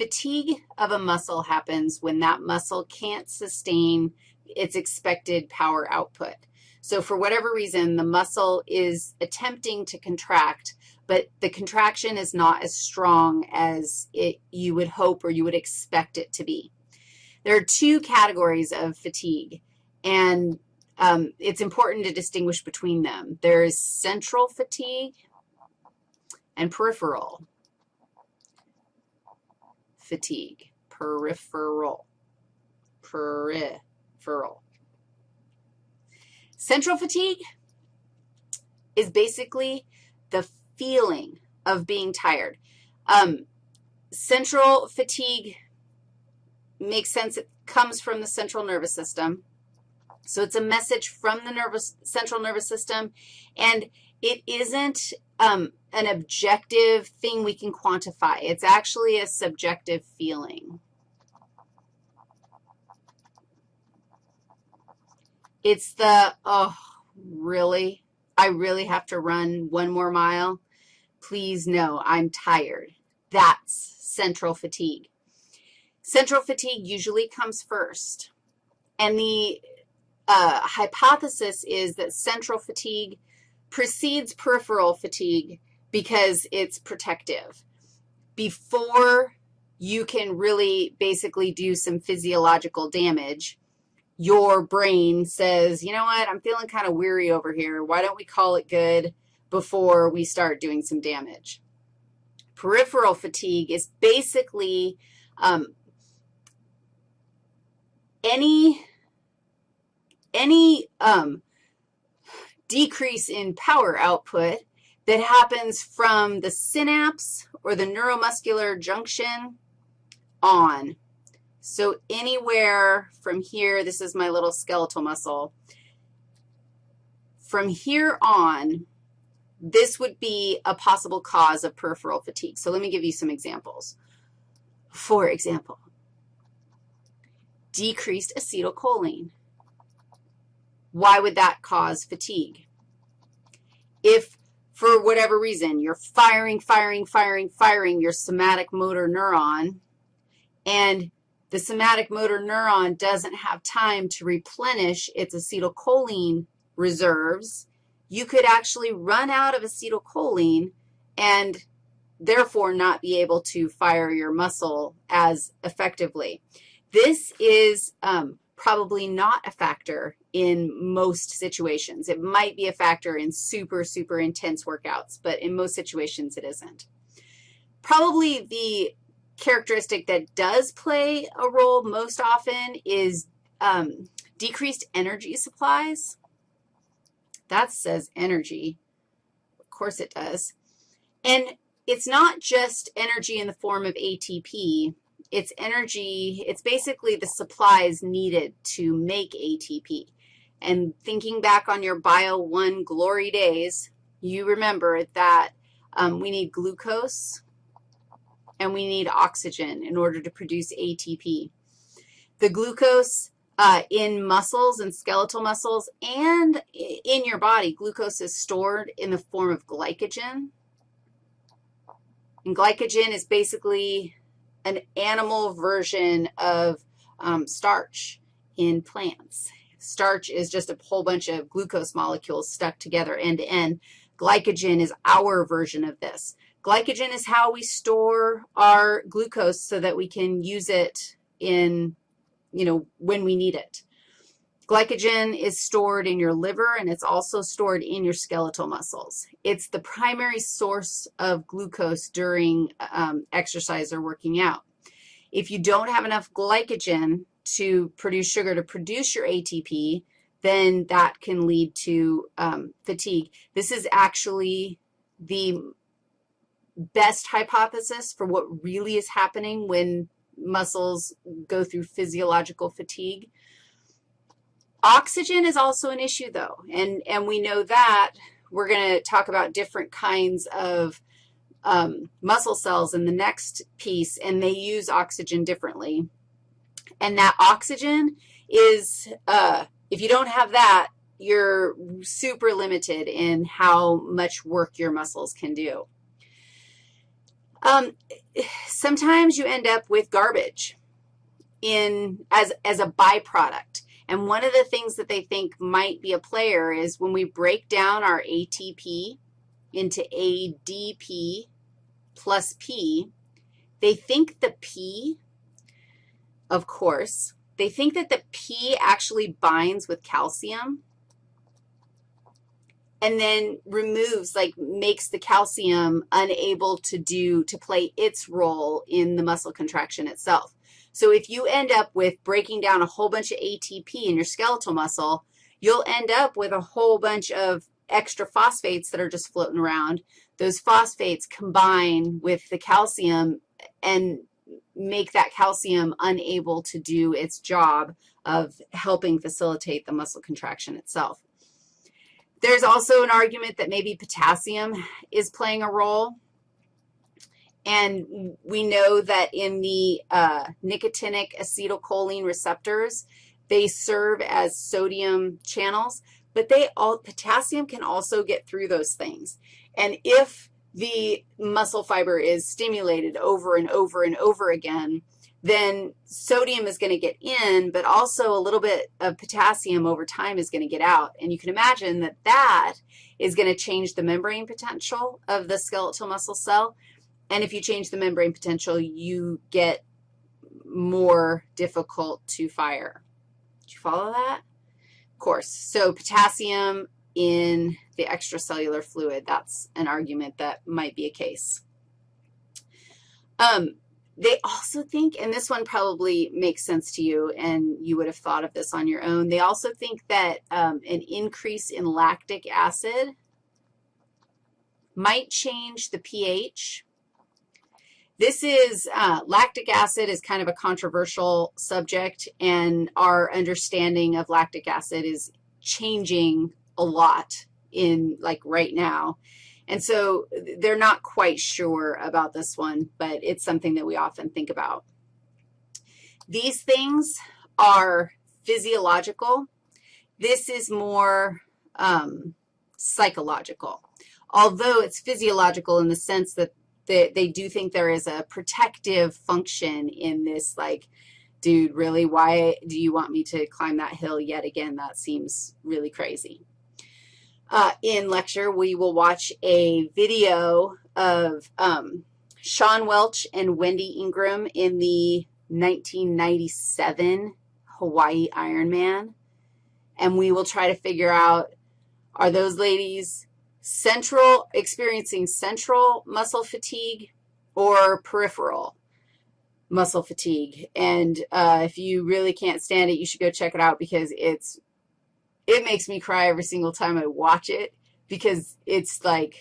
fatigue of a muscle happens when that muscle can't sustain its expected power output. So for whatever reason, the muscle is attempting to contract, but the contraction is not as strong as it, you would hope or you would expect it to be. There are two categories of fatigue, and um, it's important to distinguish between them. There is central fatigue and peripheral fatigue, peripheral, peripheral. Central fatigue is basically the feeling of being tired. Um, central fatigue makes sense. It comes from the central nervous system. So it's a message from the nervous, central nervous system, and it isn't um, an objective thing we can quantify. It's actually a subjective feeling. It's the, oh, really? I really have to run one more mile? Please no, I'm tired. That's central fatigue. Central fatigue usually comes first, and the uh, hypothesis is that central fatigue precedes peripheral fatigue because it's protective. Before you can really basically do some physiological damage, your brain says, you know what, I'm feeling kind of weary over here. Why don't we call it good before we start doing some damage? Peripheral fatigue is basically um, any, any um, decrease in power output that happens from the synapse or the neuromuscular junction on. So anywhere from here, this is my little skeletal muscle. From here on, this would be a possible cause of peripheral fatigue. So let me give you some examples. For example, decreased acetylcholine. Why would that cause fatigue? If for whatever reason you're firing, firing, firing, firing your somatic motor neuron, and the somatic motor neuron doesn't have time to replenish its acetylcholine reserves, you could actually run out of acetylcholine and therefore not be able to fire your muscle as effectively. This is um, probably not a factor in most situations. It might be a factor in super, super intense workouts, but in most situations it isn't. Probably the characteristic that does play a role most often is um, decreased energy supplies. That says energy. Of course it does. And it's not just energy in the form of ATP it's energy, it's basically the supplies needed to make ATP. And thinking back on your Bio 1 glory days, you remember that um, we need glucose and we need oxygen in order to produce ATP. The glucose uh, in muscles and skeletal muscles and in your body, glucose is stored in the form of glycogen. And glycogen is basically an animal version of um, starch in plants. Starch is just a whole bunch of glucose molecules stuck together end to end. Glycogen is our version of this. Glycogen is how we store our glucose so that we can use it in, you know, when we need it. Glycogen is stored in your liver, and it's also stored in your skeletal muscles. It's the primary source of glucose during um, exercise or working out. If you don't have enough glycogen to produce sugar to produce your ATP, then that can lead to um, fatigue. This is actually the best hypothesis for what really is happening when muscles go through physiological fatigue. Oxygen is also an issue, though, and, and we know that. We're going to talk about different kinds of um, muscle cells in the next piece, and they use oxygen differently. And that oxygen is, uh, if you don't have that, you're super limited in how much work your muscles can do. Um, sometimes you end up with garbage in as, as a byproduct. And one of the things that they think might be a player is when we break down our ATP into ADP plus P, they think the P, of course, they think that the P actually binds with calcium and then removes, like makes the calcium unable to do, to play its role in the muscle contraction itself. So if you end up with breaking down a whole bunch of ATP in your skeletal muscle, you'll end up with a whole bunch of extra phosphates that are just floating around. Those phosphates combine with the calcium and make that calcium unable to do its job of helping facilitate the muscle contraction itself. There's also an argument that maybe potassium is playing a role. And we know that in the uh, nicotinic acetylcholine receptors, they serve as sodium channels, but they all, potassium can also get through those things. And if the muscle fiber is stimulated over and over and over again, then sodium is going to get in, but also a little bit of potassium over time is going to get out. And you can imagine that that is going to change the membrane potential of the skeletal muscle cell. And if you change the membrane potential, you get more difficult to fire. Do you follow that? Of course. So potassium in the extracellular fluid, that's an argument that might be a case. Um, they also think, and this one probably makes sense to you, and you would have thought of this on your own, they also think that um, an increase in lactic acid might change the pH. This is, uh, lactic acid is kind of a controversial subject, and our understanding of lactic acid is changing a lot in, like, right now. And so they're not quite sure about this one, but it's something that we often think about. These things are physiological. This is more um, psychological, although it's physiological in the sense that they, they do think there is a protective function in this, like, dude, really, why do you want me to climb that hill yet again? That seems really crazy. Uh, in lecture, we will watch a video of um, Sian Welch and Wendy Ingraham in the 1997 Hawaii Ironman, and we will try to figure out, are those ladies central, experiencing central muscle fatigue or peripheral muscle fatigue? And uh, if you really can't stand it, you should go check it out because it's it makes me cry every single time I watch it because it's like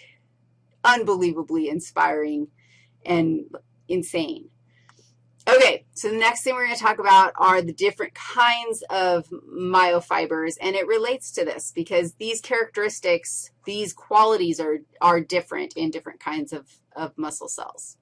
unbelievably inspiring and insane. So the next thing we're going to talk about are the different kinds of myofibers, and it relates to this because these characteristics, these qualities are, are different in different kinds of, of muscle cells.